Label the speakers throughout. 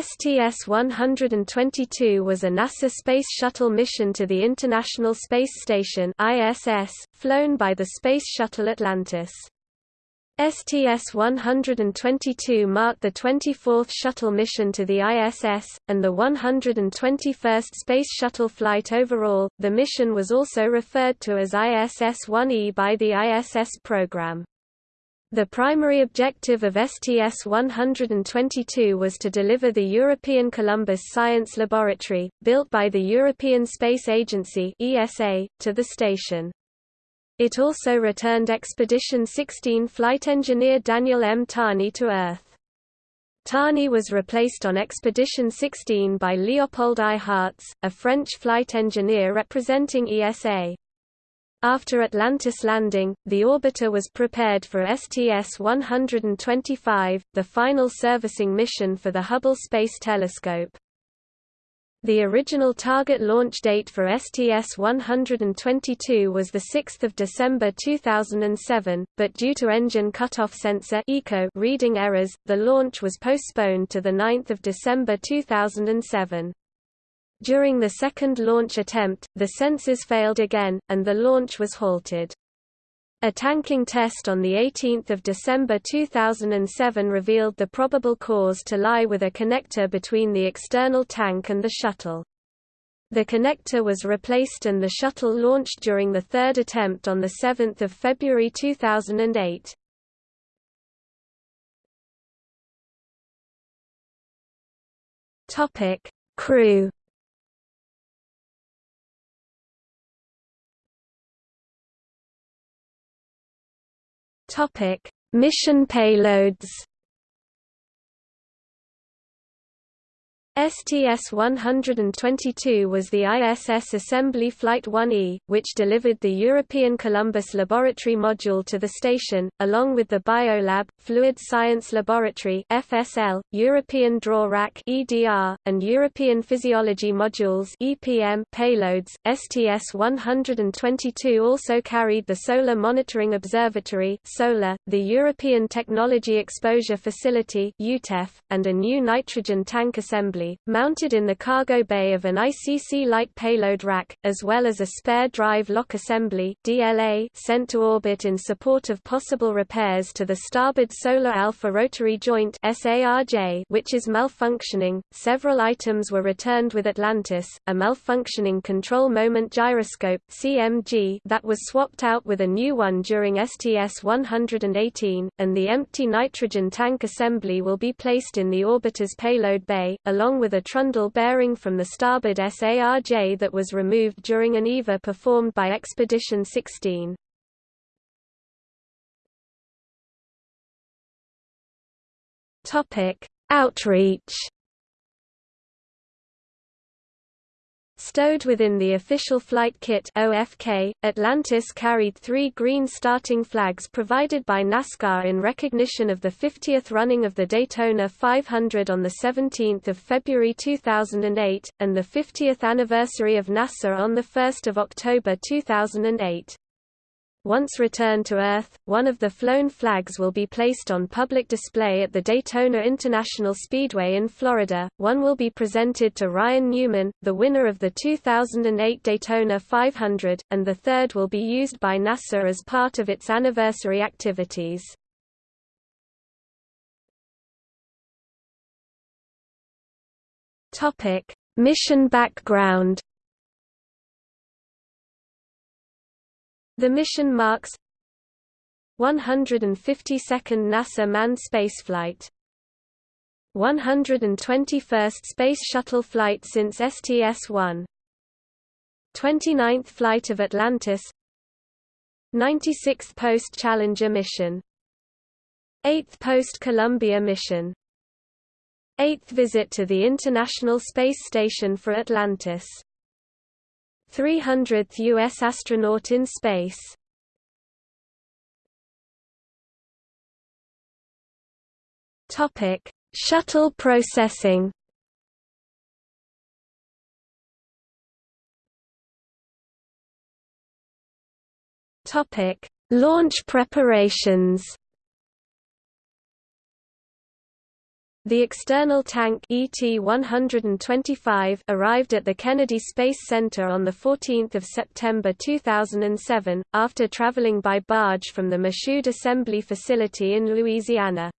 Speaker 1: STS-122 was a NASA Space Shuttle mission to the International Space Station ISS, flown by the Space Shuttle Atlantis. STS-122 marked the 24th shuttle mission to the ISS, and the 121st Space Shuttle flight overall. The mission was also referred to as ISS-1E by the ISS program. The primary objective of STS-122 was to deliver the European Columbus Science Laboratory, built by the European Space Agency ESA, to the station. It also returned Expedition 16 flight engineer Daniel M. Tani to Earth. Tani was replaced on Expedition 16 by Leopold Eyharts, a French flight engineer representing ESA. After Atlantis landing, the orbiter was prepared for STS-125, the final servicing mission for the Hubble Space Telescope. The original target launch date for STS-122 was 6 December 2007, but due to engine cutoff sensor reading errors, the launch was postponed to 9 December 2007. During the second launch attempt, the sensors failed again, and the launch was halted. A tanking test on 18 December 2007 revealed the probable cause to lie with a connector between the external tank and the shuttle. The connector was replaced and the shuttle launched during the third attempt on 7 February 2008. Crew Topic: Mission payloads. STS-122 was the ISS Assembly Flight 1E, which delivered the European Columbus Laboratory module to the station, along with the Biolab, Fluid Science Laboratory FSL, European Drawer Rack EDR, and European Physiology modules EPM payloads. STS-122 also carried the Solar Monitoring Observatory SOLAR, the European Technology Exposure Facility EuTEF, and a new nitrogen tank assembly assembly, mounted in the cargo bay of an ICC light payload rack, as well as a spare drive lock assembly DLA sent to orbit in support of possible repairs to the starboard Solar Alpha rotary joint which is malfunctioning. Several items were returned with Atlantis, a malfunctioning control moment gyroscope CMG that was swapped out with a new one during STS-118, and the empty nitrogen tank assembly will be placed in the orbiter's payload bay, along along with a trundle bearing from the starboard SARJ that was removed during an EVA performed by Expedition 16. Outreach Stowed within the official flight kit OFK, Atlantis carried three green starting flags provided by NASCAR in recognition of the 50th running of the Daytona 500 on 17 February 2008, and the 50th anniversary of NASA on 1 October 2008. Once returned to Earth, one of the flown flags will be placed on public display at the Daytona International Speedway in Florida, one will be presented to Ryan Newman, the winner of the 2008 Daytona 500, and the third will be used by NASA as part of its anniversary activities. Topic: Mission background The mission marks 152nd NASA manned spaceflight. 121st Space Shuttle flight since STS-1 29th flight of Atlantis. 96th post-Challenger mission. 8th post-Columbia mission. 8th visit to the International Space Station for Atlantis 300th U.S. astronaut in space. Topic: Shuttle processing. Topic: Launch preparations. The external tank ET-125 arrived at the Kennedy Space Center on 14 September 2007, after traveling by barge from the Michoud Assembly Facility in Louisiana.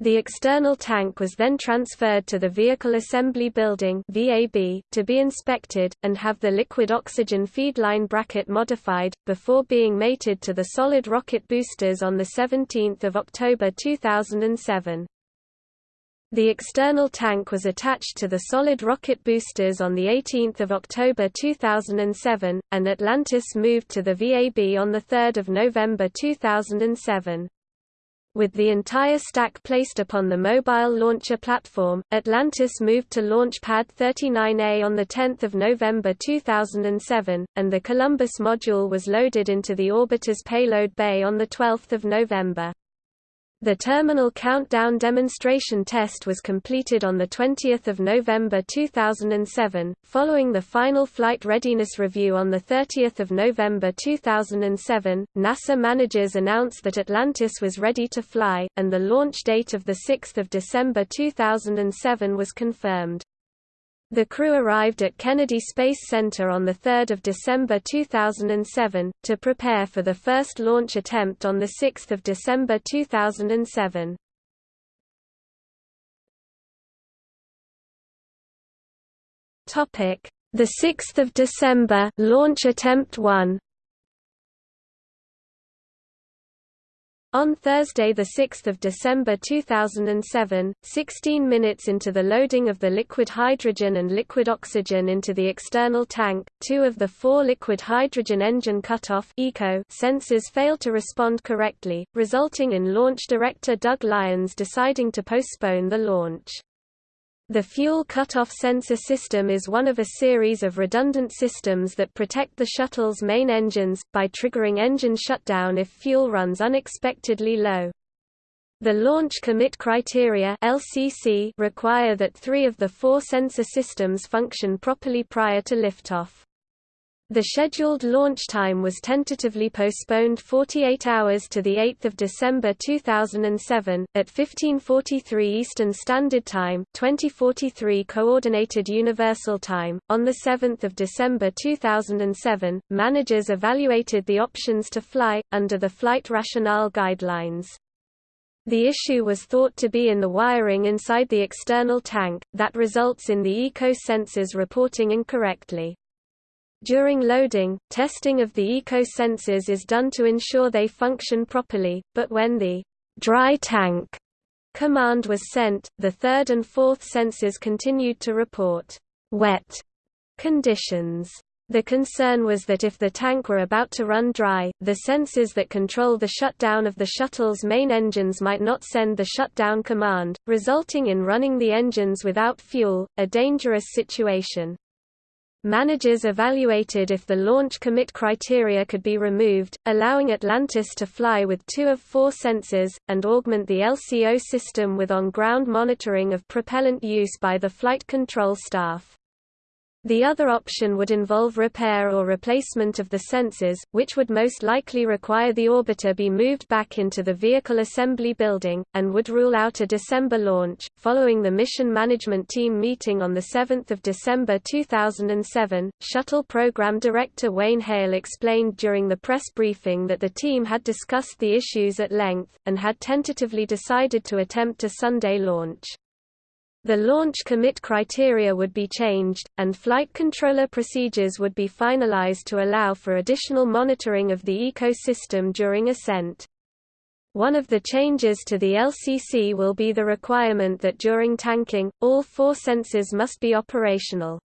Speaker 1: The external tank was then transferred to the Vehicle Assembly Building VAB, to be inspected, and have the liquid oxygen feedline bracket modified, before being mated to the solid rocket boosters on 17 October 2007. The external tank was attached to the solid rocket boosters on 18 October 2007, and Atlantis moved to the VAB on 3 November 2007. With the entire stack placed upon the mobile launcher platform, Atlantis moved to Launch Pad 39A on 10 November 2007, and the Columbus module was loaded into the orbiter's payload bay on 12 November. The terminal countdown demonstration test was completed on 20 November 2007. Following the final flight readiness review on 30 November 2007, NASA managers announced that Atlantis was ready to fly, and the launch date of 6 December 2007 was confirmed. The crew arrived at Kennedy Space Center on 3 December 2007, to prepare for the first launch attempt on 6 December 2007. The 6th of December launch attempt 1 On Thursday 6 December 2007, 16 minutes into the loading of the liquid hydrogen and liquid oxygen into the external tank, two of the four liquid hydrogen engine cutoff ECO sensors failed to respond correctly, resulting in launch director Doug Lyons deciding to postpone the launch. The fuel cutoff sensor system is one of a series of redundant systems that protect the shuttle's main engines, by triggering engine shutdown if fuel runs unexpectedly low. The Launch Commit Criteria require that three of the four sensor systems function properly prior to liftoff. The scheduled launch time was tentatively postponed 48 hours to 8 December 2007, at 1543 Eastern Standard Time 2043 Coordinated Universal Time. On 7 December 2007, managers evaluated the options to fly, under the Flight Rationale Guidelines. The issue was thought to be in the wiring inside the external tank, that results in the ECO sensors reporting incorrectly. During loading, testing of the ECO sensors is done to ensure they function properly, but when the dry tank command was sent, the third and fourth sensors continued to report wet conditions. The concern was that if the tank were about to run dry, the sensors that control the shutdown of the shuttle's main engines might not send the shutdown command, resulting in running the engines without fuel, a dangerous situation. Managers evaluated if the launch commit criteria could be removed, allowing Atlantis to fly with two of four sensors, and augment the ECO system with on-ground monitoring of propellant use by the flight control staff. The other option would involve repair or replacement of the sensors, which would most likely require the orbiter be moved back into the vehicle assembly building, and would rule out a December launch. Following the mission management team meeting on 7 December 2007, Shuttle Program Director Wayne Hale explained during the press briefing that the team had discussed the issues at length, and had tentatively decided to attempt a Sunday launch. The launch commit criteria would be changed, and flight controller procedures would be finalized to allow for additional monitoring of the ECO system during ascent. One of the changes to the LCC will be the requirement that during tanking, all four sensors must be operational.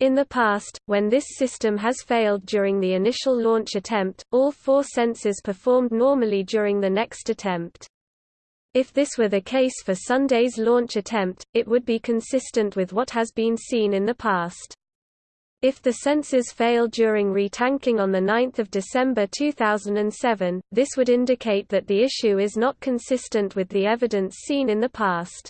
Speaker 1: In the past, when this system has failed during the initial launch attempt, all four sensors performed normally during the next attempt. If this were the case for Sunday's launch attempt, it would be consistent with what has been seen in the past. If the sensors fail during retanking on 9 December 2007, this would indicate that the issue is not consistent with the evidence seen in the past.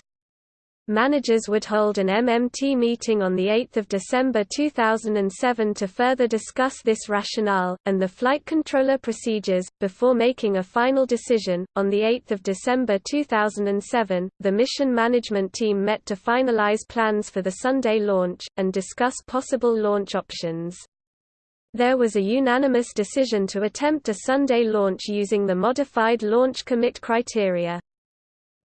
Speaker 1: Managers would hold an MMT meeting on 8 December 2007 to further discuss this rationale, and the flight controller procedures, before making a final decision. On 8 December 2007, the mission management team met to finalize plans for the Sunday launch, and discuss possible launch options. There was a unanimous decision to attempt a Sunday launch using the modified launch commit criteria.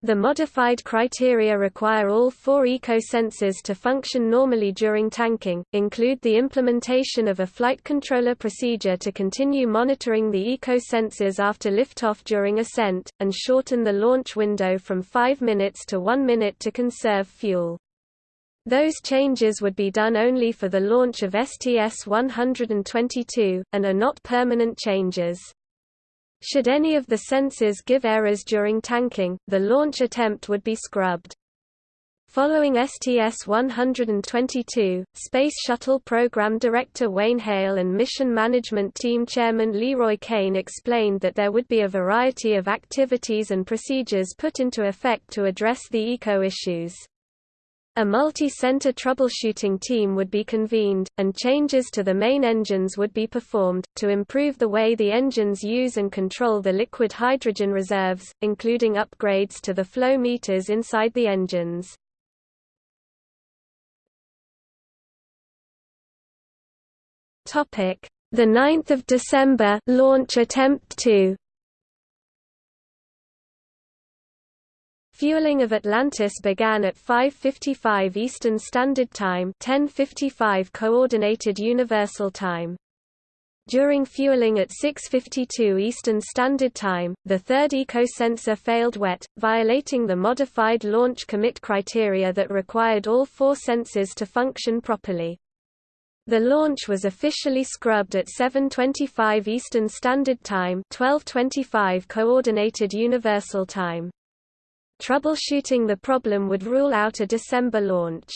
Speaker 1: The modified criteria require all four eco-sensors to function normally during tanking, include the implementation of a flight controller procedure to continue monitoring the eco-sensors after liftoff during ascent, and shorten the launch window from 5 minutes to 1 minute to conserve fuel. Those changes would be done only for the launch of STS-122, and are not permanent changes. Should any of the sensors give errors during tanking, the launch attempt would be scrubbed. Following STS-122, Space Shuttle Program Director Wayne Hale and Mission Management Team Chairman LeRoy Cain explained that there would be a variety of activities and procedures put into effect to address the eco issues. A multi-center troubleshooting team would be convened, and changes to the main engines would be performed, to improve the way the engines use and control the liquid hydrogen reserves, including upgrades to the flow meters inside the engines. The 9th of December launch attempt 2 Fueling of Atlantis began at 5:55 Eastern Standard Time, 10:55 Coordinated Universal Time. During fueling at 6:52 Eastern Standard Time, the third eco-sensor failed wet, violating the modified launch commit criteria that required all four sensors to function properly. The launch was officially scrubbed at 7:25 Eastern Standard Time, 12:25 Coordinated Universal Time. Troubleshooting the problem would rule out a December launch.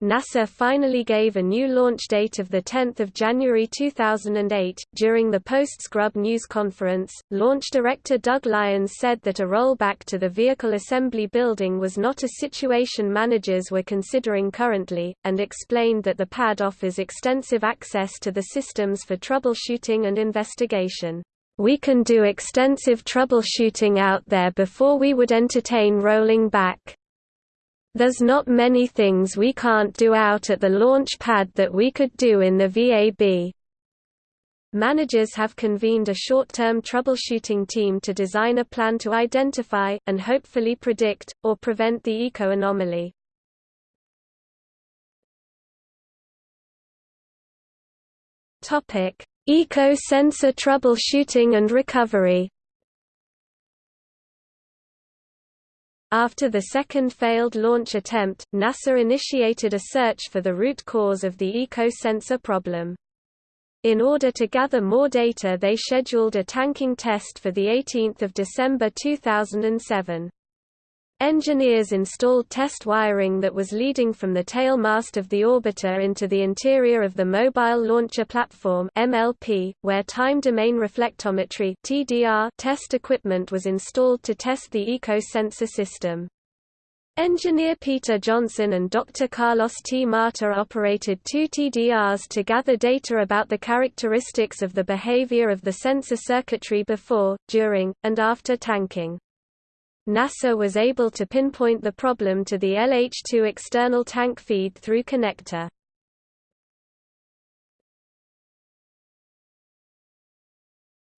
Speaker 1: NASA finally gave a new launch date of 10 January 2008. During the post-scrub news conference, launch director Doug Lyons said that a rollback to the vehicle assembly building was not a situation managers were considering currently, and explained that the pad offers extensive access to the systems for troubleshooting and investigation. We can do extensive troubleshooting out there before we would entertain rolling back. There's not many things we can't do out at the launch pad that we could do in the VAB. Managers have convened a short-term troubleshooting team to design a plan to identify, and hopefully predict, or prevent the eco-anomaly. Eco-sensor troubleshooting and recovery After the second failed launch attempt, NASA initiated a search for the root cause of the eco-sensor problem. In order to gather more data they scheduled a tanking test for 18 December 2007. Engineers installed test wiring that was leading from the tail mast of the orbiter into the interior of the Mobile Launcher Platform MLP, where time domain reflectometry TDR test equipment was installed to test the eco-sensor system. Engineer Peter Johnson and Dr. Carlos T. Mata operated two TDRs to gather data about the characteristics of the behavior of the sensor circuitry before, during, and after tanking. NASA was able to pinpoint the problem to the LH2 external tank feed-through connector.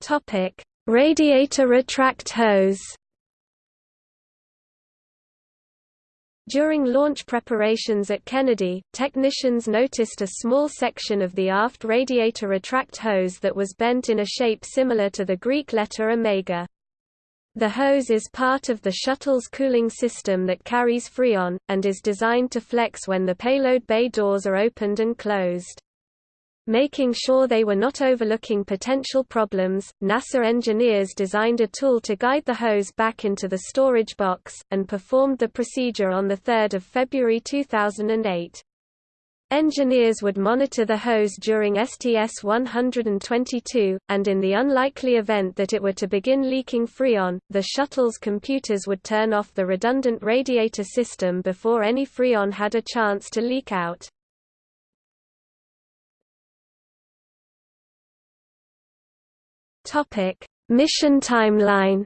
Speaker 1: Topic: Radiator retract hose. During launch preparations at Kennedy, technicians noticed a small section of the aft radiator retract hose that was bent in a shape similar to the Greek letter omega. The hose is part of the shuttle's cooling system that carries Freon, and is designed to flex when the payload bay doors are opened and closed. Making sure they were not overlooking potential problems, NASA engineers designed a tool to guide the hose back into the storage box, and performed the procedure on 3 February 2008. Engineers would monitor the hose during STS-122, and in the unlikely event that it were to begin leaking Freon, the shuttle's computers would turn off the redundant radiator system before any Freon had a chance to leak out. Mission timeline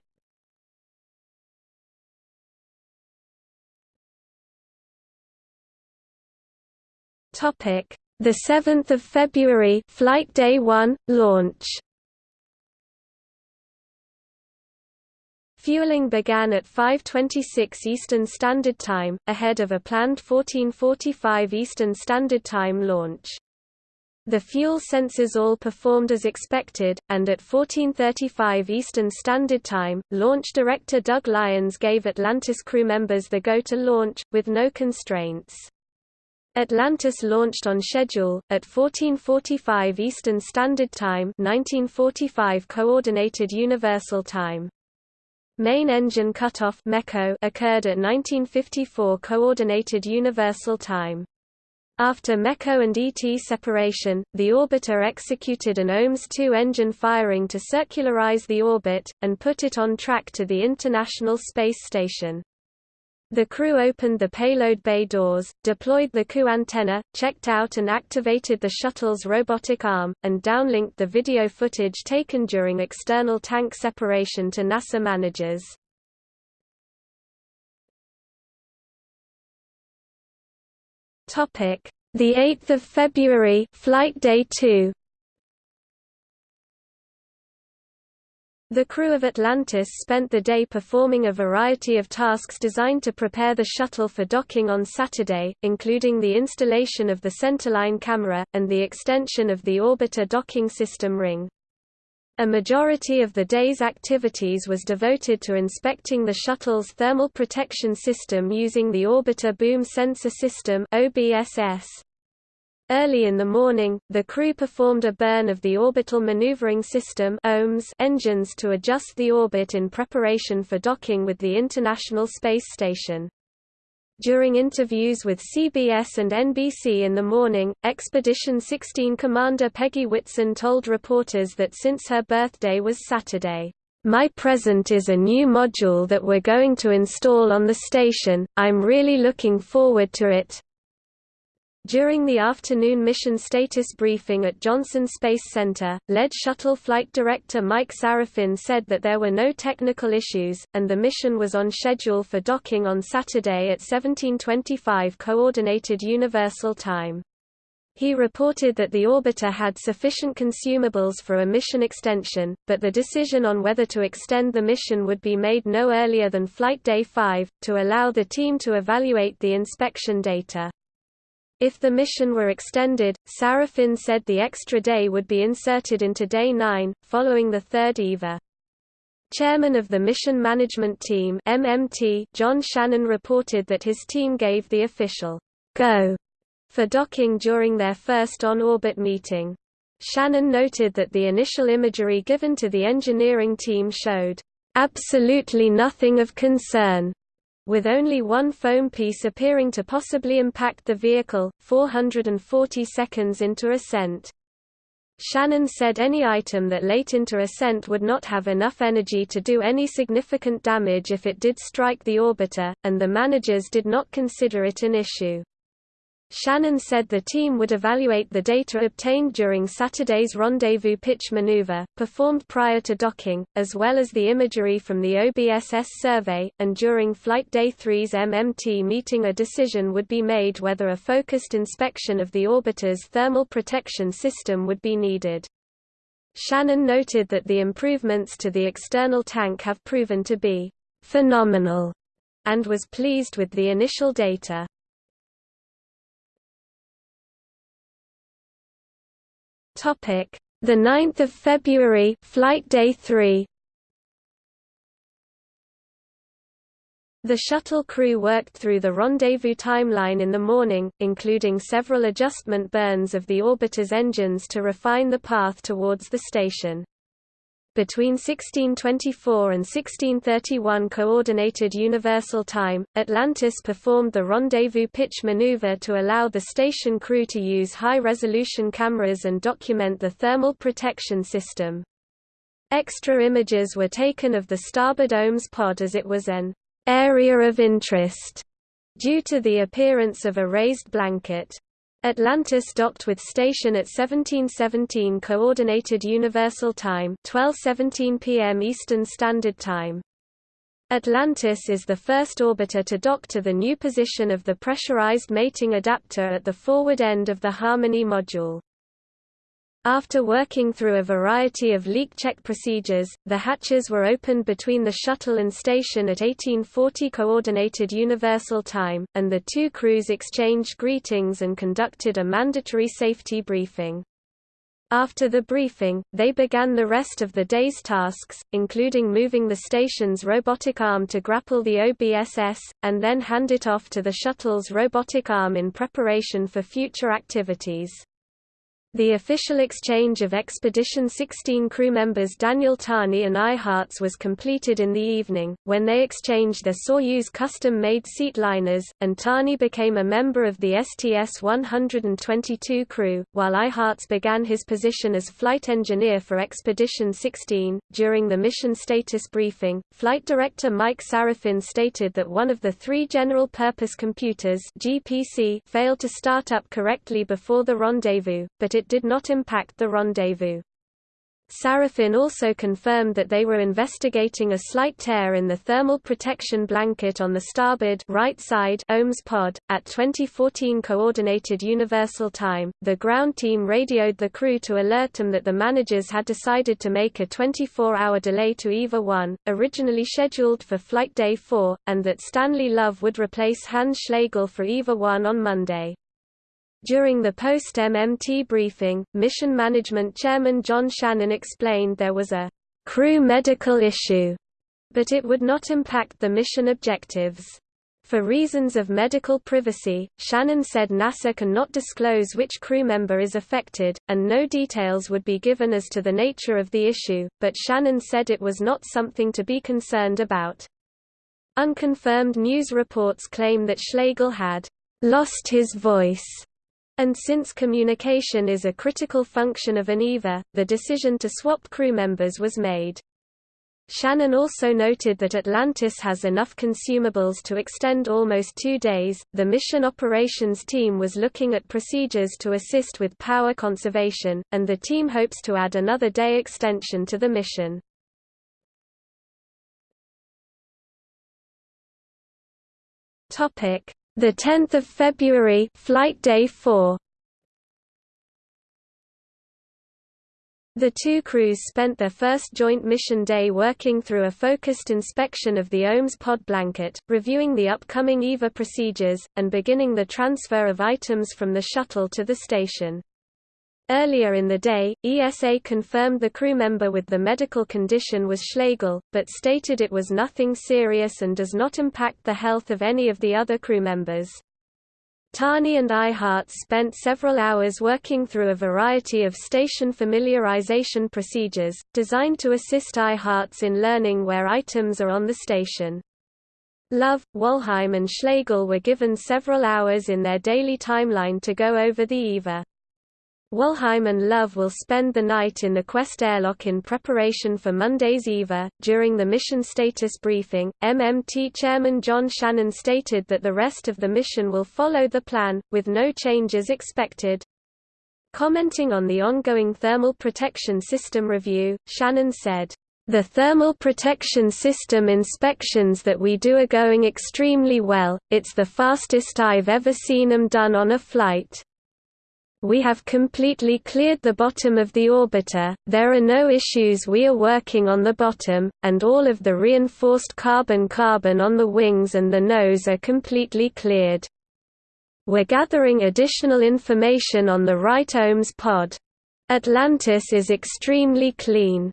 Speaker 1: Topic: The 7th of February, flight day 1, launch. Fueling began at 5:26 Eastern Standard Time, ahead of a planned 14:45 Eastern Standard Time launch. The fuel sensors all performed as expected, and at 14:35 Eastern Standard Time, launch director Doug Lyons gave Atlantis crew members the go to launch with no constraints. Atlantis launched on schedule, at 1445 Eastern Standard Time 1945 Coordinated Universal Time. Main engine cutoff occurred at 1954 Coordinated Universal Time. After MECO and ET separation, the orbiter executed an OMS-2 engine firing to circularize the orbit, and put it on track to the International Space Station. The crew opened the payload bay doors, deployed the CU antenna, checked out and activated the shuttle's robotic arm, and downlinked the video footage taken during external tank separation to NASA managers. The 8th of February, flight day 2. The crew of Atlantis spent the day performing a variety of tasks designed to prepare the shuttle for docking on Saturday, including the installation of the centerline camera, and the extension of the orbiter docking system ring. A majority of the day's activities was devoted to inspecting the shuttle's thermal protection system using the Orbiter Boom Sensor System OBSS. Early in the morning, the crew performed a burn of the Orbital Maneuvering System engines to adjust the orbit in preparation for docking with the International Space Station. During interviews with CBS and NBC in the morning, Expedition 16 Commander Peggy Whitson told reporters that since her birthday was Saturday, "...my present is a new module that we're going to install on the station, I'm really looking forward to it, during the afternoon mission status briefing at Johnson Space Center, lead shuttle flight director Mike Sarafin said that there were no technical issues, and the mission was on schedule for docking on Saturday at 1725 Coordinated Universal Time. He reported that the orbiter had sufficient consumables for a mission extension, but the decision on whether to extend the mission would be made no earlier than Flight Day 5, to allow the team to evaluate the inspection data. If the mission were extended, Sarafin said the extra day would be inserted into Day 9, following the third EVA. Chairman of the Mission Management Team MMT, John Shannon reported that his team gave the official go for docking during their first on-orbit meeting. Shannon noted that the initial imagery given to the engineering team showed absolutely nothing of concern with only one foam piece appearing to possibly impact the vehicle, 440 seconds into ascent. Shannon said any item that late into ascent would not have enough energy to do any significant damage if it did strike the orbiter, and the managers did not consider it an issue. Shannon said the team would evaluate the data obtained during Saturday's rendezvous pitch maneuver, performed prior to docking, as well as the imagery from the OBSS survey, and during Flight Day 3's MMT meeting a decision would be made whether a focused inspection of the orbiter's thermal protection system would be needed. Shannon noted that the improvements to the external tank have proven to be phenomenal, and was pleased with the initial data. Topic: The 9th of February, flight day 3. The shuttle crew worked through the rendezvous timeline in the morning, including several adjustment burns of the orbiter's engines to refine the path towards the station. Between 1624 and 1631 Coordinated Universal Time, Atlantis performed the rendezvous pitch maneuver to allow the station crew to use high-resolution cameras and document the thermal protection system. Extra images were taken of the starboard OMS pod as it was an area of interest due to the appearance of a raised blanket. Atlantis docked with station at 1717 Coordinated Universal Time 1217 p.m. Eastern Standard Time. Atlantis is the first orbiter to dock to the new position of the pressurized mating adapter at the forward end of the Harmony module. After working through a variety of leak check procedures, the hatches were opened between the shuttle and station at 1840 Coordinated Universal Time, and the two crews exchanged greetings and conducted a mandatory safety briefing. After the briefing, they began the rest of the day's tasks, including moving the station's robotic arm to grapple the OBSS, and then hand it off to the shuttle's robotic arm in preparation for future activities. The official exchange of Expedition 16 crew members Daniel Tani and Eyharts was completed in the evening, when they exchanged their Soyuz custom-made seat liners, and Tani became a member of the STS-122 crew, while Eyharts began his position as flight engineer for Expedition 16. During the mission status briefing, Flight Director Mike Sarafin stated that one of the three general-purpose computers GPC failed to start up correctly before the rendezvous, but it did not impact the rendezvous. Sarafin also confirmed that they were investigating a slight tear in the thermal protection blanket on the starboard right side OMS pod. At 2014 Coordinated Universal Time, the ground team radioed the crew to alert them that the managers had decided to make a 24-hour delay to EVA 1, originally scheduled for Flight Day 4, and that Stanley Love would replace Hans Schlegel for EVA 1 on Monday. During the post-MMT briefing, Mission Management Chairman John Shannon explained there was a crew medical issue, but it would not impact the mission objectives. For reasons of medical privacy, Shannon said NASA cannot disclose which crew member is affected, and no details would be given as to the nature of the issue, but Shannon said it was not something to be concerned about. Unconfirmed news reports claim that Schlegel had lost his voice and since communication is a critical function of an EVA, the decision to swap crew members was made. Shannon also noted that Atlantis has enough consumables to extend almost two days. The mission operations team was looking at procedures to assist with power conservation, and the team hopes to add another day extension to the mission. Topic: the 10th of February, flight day 4. The two crews spent their first joint mission day working through a focused inspection of the OMS pod blanket, reviewing the upcoming EVA procedures, and beginning the transfer of items from the shuttle to the station. Earlier in the day, ESA confirmed the crew member with the medical condition was Schlegel, but stated it was nothing serious and does not impact the health of any of the other crew members. Tani and Eyharts spent several hours working through a variety of station familiarization procedures, designed to assist Eyharts in learning where items are on the station. Love, Walheim and Schlegel were given several hours in their daily timeline to go over the EVA. Walheim and Love will spend the night in the Quest airlock in preparation for Monday's EVA. During the mission status briefing, MMT Chairman John Shannon stated that the rest of the mission will follow the plan, with no changes expected. Commenting on the ongoing thermal protection system review, Shannon said, The thermal protection system inspections that we do are going extremely well, it's the fastest I've ever seen them done on a flight. We have completely cleared the bottom of the orbiter, there are no issues we are working on the bottom, and all of the reinforced carbon-carbon on the wings and the nose are completely cleared. We're gathering additional information on the right OMS pod. Atlantis is extremely clean.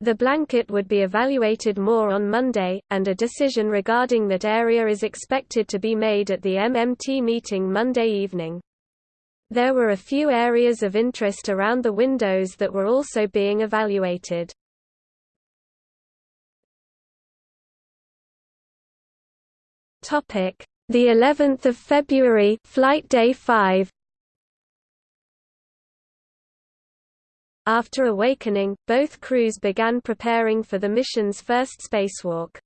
Speaker 1: The blanket would be evaluated more on Monday, and a decision regarding that area is expected to be made at the MMT meeting Monday evening. There were a few areas of interest around the windows that were also being evaluated. Topic: The 11th of February, flight day 5. After awakening, both crews began preparing for the mission's first spacewalk.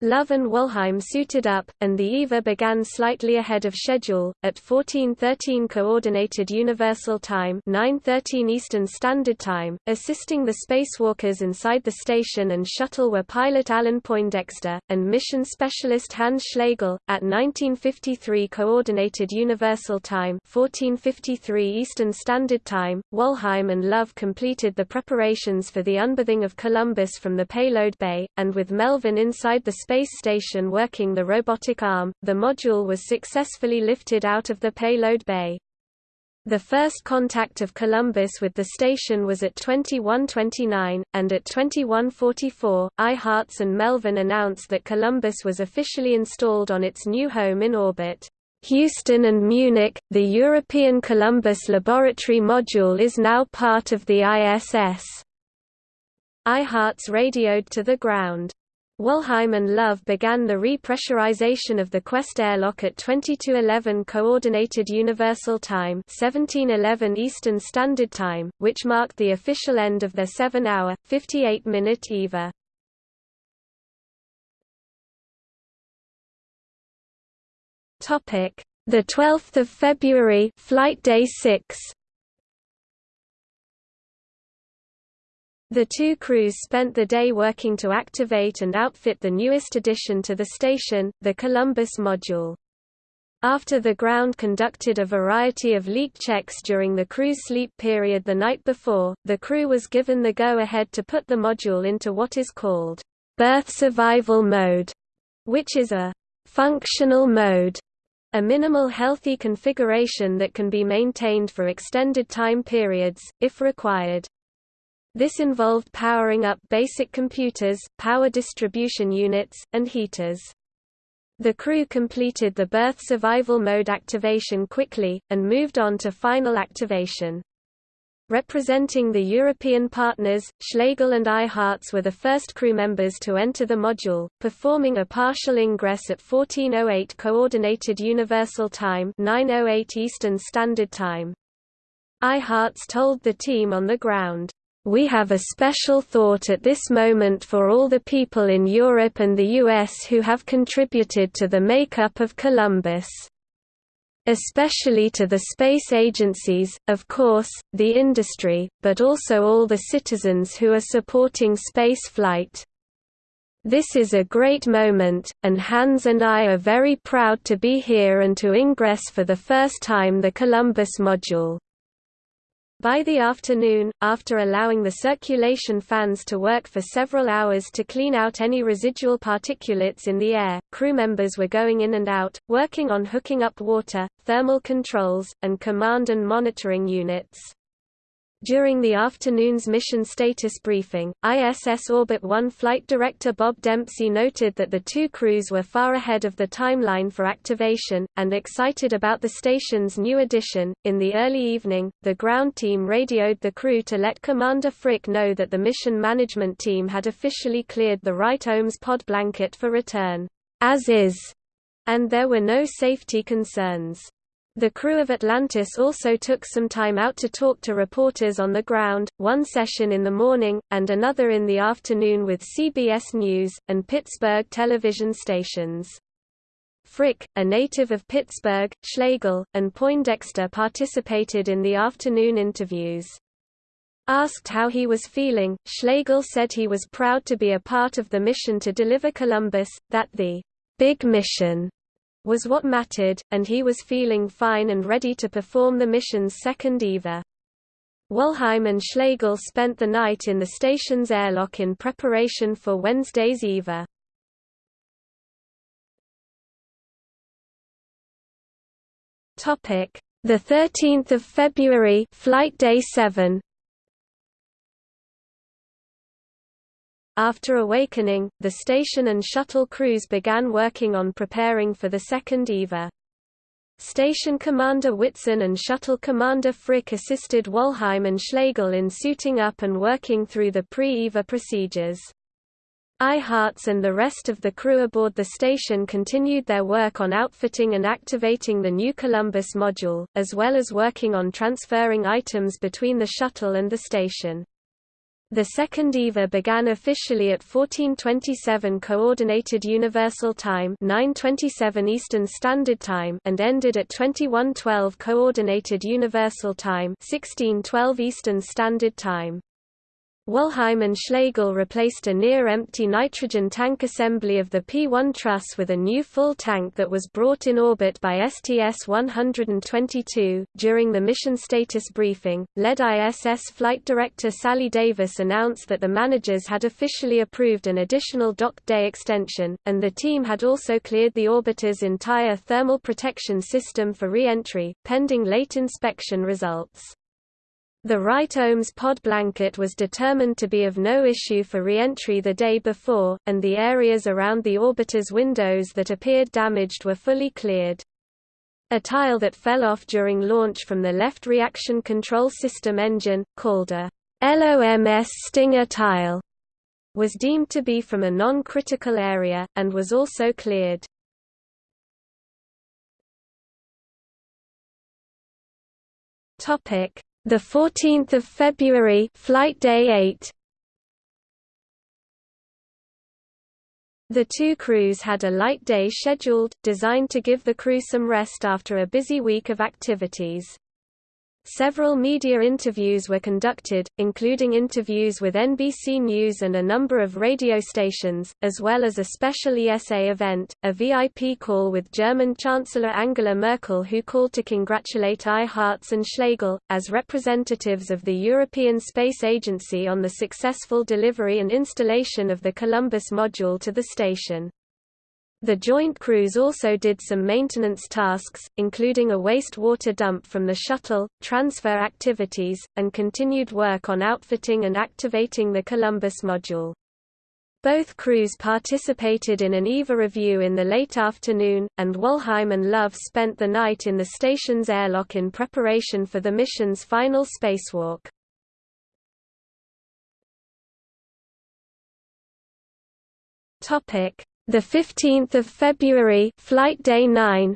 Speaker 1: Love and Walheim suited up, and the EVA began slightly ahead of schedule, at 1413 Coordinated Universal Time 913 Eastern Standard Time, assisting the spacewalkers inside the station and shuttle were pilot Alan Poindexter, and mission specialist Hans Schlegel. At 1953 Coordinated Universal Time 1453 Eastern Standard Time, Walheim and Love completed the preparations for the unberthing of Columbus from the payload bay, and with Melvin inside the space station working the robotic arm, the module was successfully lifted out of the payload bay. The first contact of Columbus with the station was at 2129, and at 2144, Eyharts and Melvin announced that Columbus was officially installed on its new home in orbit. Houston and Munich, the European Columbus Laboratory module is now part of the ISS. Eyharts radioed to the ground. Walheim and Love began the repressurization of the Quest airlock at 2211 Coordinated Universal Time 1711 Eastern Standard Time, which marked the official end of their 7-hour, 58-minute EVA. Topic: The 12th of February, flight day 6. The two crews spent the day working to activate and outfit the newest addition to the station, the Columbus module. After the ground conducted a variety of leak checks during the crew's sleep period the night before, the crew was given the go-ahead to put the module into what is called berth survival mode, which is a functional mode, a minimal healthy configuration that can be maintained for extended time periods, if required. This involved powering up basic computers, power distribution units, and heaters. The crew completed the berth survival mode activation quickly, and moved on to final activation. Representing the European partners, Schlegel and Eyharts were the first crew members to enter the module, performing a partial ingress at 1408 Coordinated Universal Time 908 Eastern Standard Time. Eyharts told the team on the ground, we have a special thought at this moment for all the people in Europe and the US who have contributed to the makeup of Columbus. Especially to the space agencies, of course, the industry, but also all the citizens who are supporting space flight. This is a great moment, and Hans and I are very proud to be here and to ingress for the first time the Columbus module. By the afternoon, after allowing the circulation fans to work for several hours to clean out any residual particulates in the air, crew members were going in and out, working on hooking up water, thermal controls, and command and monitoring units. During the afternoon's mission status briefing, ISS Orbit 1 flight director Bob Dempsey noted that the two crews were far ahead of the timeline for activation, and excited about the station's new addition. In the early evening, the ground team radioed the crew to let Commander Frick know that the mission management team had officially cleared the right-OMS pod blanket for return, as is, and there were no safety concerns. The crew of Atlantis also took some time out to talk to reporters on the ground, one session in the morning, and another in the afternoon with CBS News, and Pittsburgh television stations. Frick, a native of Pittsburgh, Schlegel, and Poindexter participated in the afternoon interviews. Asked how he was feeling, Schlegel said he was proud to be a part of the mission to deliver Columbus, that the big mission was what mattered, and he was feeling fine and ready to perform the mission's second EVA. Walheim and Schlegel spent the night in the station's airlock in preparation for Wednesday's EVA. Topic: The 13th of February, flight day 7. After awakening, the station and shuttle crews began working on preparing for the second EVA. Station Commander Whitson and Shuttle Commander Frick assisted Walheim and Schlegel in suiting up and working through the pre-EVA procedures. Eyharts and the rest of the crew aboard the station continued their work on outfitting and activating the new Columbus module, as well as working on transferring items between the shuttle and the station. The second EVA began officially at 1427 Coordinated Universal Time 927 Eastern Standard Time and ended at 2112 Coordinated Universal Time 1612 Eastern Standard Time. Walheim and Schlegel replaced a near-empty nitrogen tank assembly of the P-1 truss with a new full tank that was brought in orbit by STS-122. During the mission status briefing, lead ISS flight director Sally Davis announced that the managers had officially approved an additional dock day extension, and the team had also cleared the orbiter's entire thermal protection system for re-entry, pending late inspection results. The right OMS pod blanket was determined to be of no issue for re-entry the day before, and the areas around the orbiter's windows that appeared damaged were fully cleared. A tile that fell off during launch from the left reaction control system engine, called a LOMS Stinger tile, was deemed to be from a non-critical area, and was also cleared. Topic the 14th of February, flight day 8. The two crews had a light day scheduled, designed to give the crew some rest after a busy week of activities. Several media interviews were conducted, including interviews with NBC News and a number of radio stations, as well as a special ESA event, a VIP call with German Chancellor Angela Merkel who called to congratulate Eyharts and Schlegel, as representatives of the European Space Agency on the successful delivery and installation of the Columbus module to the station. The joint crews also did some maintenance tasks, including a wastewater dump from the shuttle, transfer activities, and continued work on outfitting and activating the Columbus module. Both crews participated in an EVA review in the late afternoon, and Walheim and Love spent the night in the station's airlock in preparation for the mission's final spacewalk. The 15th of February, flight day 9.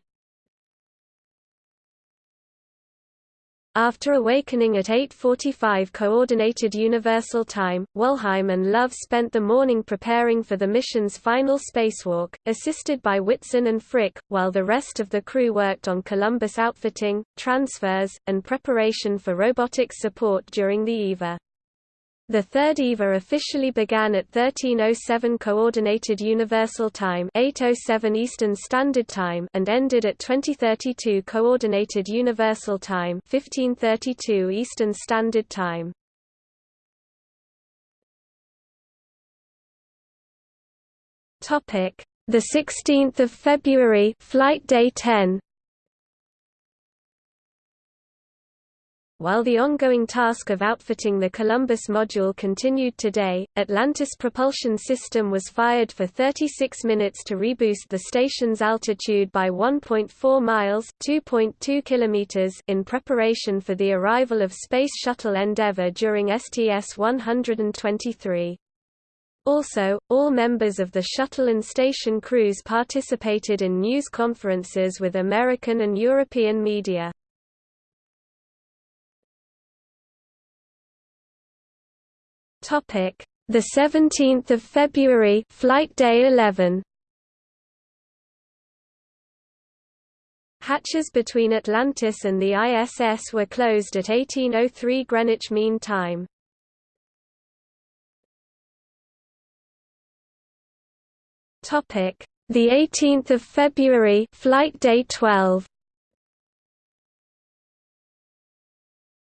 Speaker 1: After awakening at 8:45 coordinated universal time, Walheim and Love spent the morning preparing for the mission's final spacewalk, assisted by Whitson and Frick, while the rest of the crew worked on Columbus outfitting, transfers, and preparation for robotics support during the EVA. The third EVA officially began at 1307 Coordinated Universal Time 807 Eastern Standard Time and ended at 2032 Coordinated Universal Time 1532 Eastern Standard Time. Topic: The 16th of February, flight day 10. While the ongoing task of outfitting the Columbus module continued today, Atlantis propulsion system was fired for 36 minutes to reboost the station's altitude by 1.4 miles (2.2 kilometers) in preparation for the arrival of Space Shuttle Endeavour during STS-123. Also, all members of the shuttle and station crews participated in news conferences with American and European media. Topic: The 17th of February, flight day 11. Hatches between Atlantis and the ISS were closed at 1803 Greenwich Mean Time. Topic: The 18th of February, flight day 12.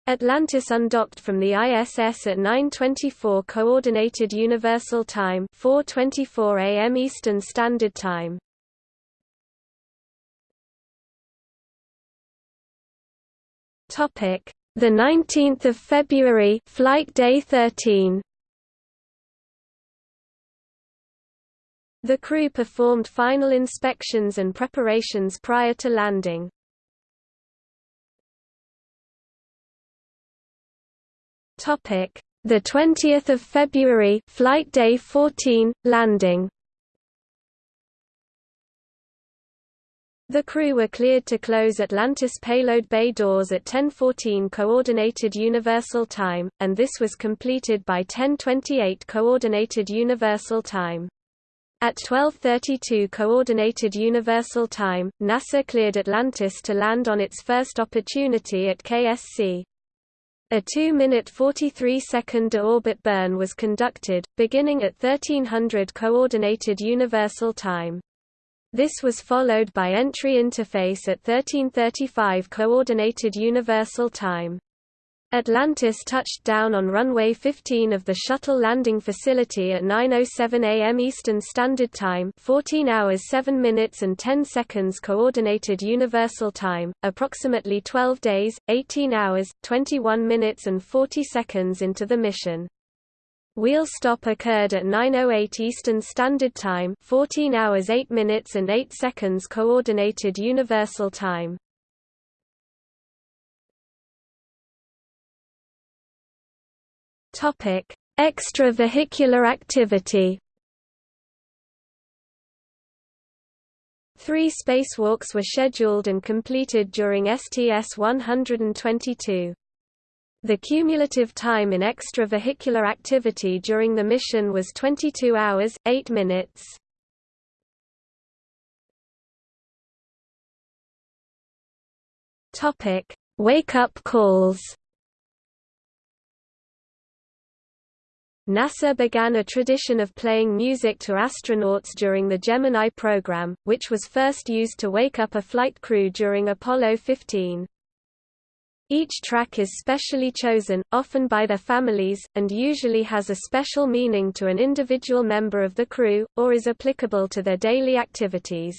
Speaker 1: Atlantis undocked from the ISS at 9:24 Coordinated Universal Time, 4:24 a.m. Eastern Standard Time. Topic: The 19th of February, flight day 13. The crew performed final inspections and preparations prior to landing. Topic: The 20th of February, flight day 14, landing. The crew were cleared to close Atlantis payload bay doors at 10:14 coordinated universal time, and this was completed by 10:28 coordinated universal time. At 12:32 coordinated universal time, NASA cleared Atlantis to land on its first opportunity at KSC. A 2-minute 43-second deorbit burn was conducted, beginning at 1300 coordinated universal time. This was followed by entry interface at 1335 Coordinated Universal Time. Atlantis touched down on runway 15 of the shuttle landing facility at 9:07 a.m. Eastern Standard Time, 14 hours 7 minutes and 10 seconds coordinated universal time, approximately 12 days, 18 hours, 21 minutes and 40 seconds into the mission. Wheel stop occurred at 9:08 Eastern Standard Time, 14 hours 8 minutes and 8 seconds coordinated universal time. Topic: Extravehicular activity. Three spacewalks were scheduled and completed during STS-122. The cumulative time in extravehicular activity during the mission was 22 hours, 8 minutes. Wake-up calls. NASA began a tradition of playing music to astronauts during the Gemini program, which was first used to wake up a flight crew during Apollo 15. Each track is specially chosen, often by their families, and usually has a special meaning to an individual member of the crew, or is applicable to their daily activities.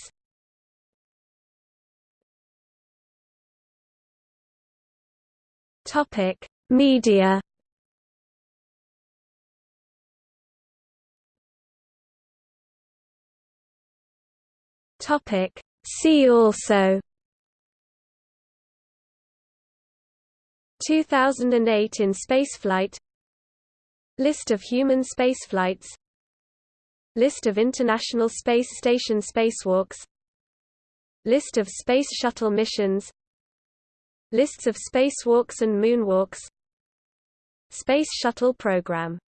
Speaker 1: Media See also. 2008 in spaceflight. List of human spaceflights. List of International Space Station spacewalks. List of Space Shuttle missions. Lists of spacewalks and moonwalks. Space Shuttle program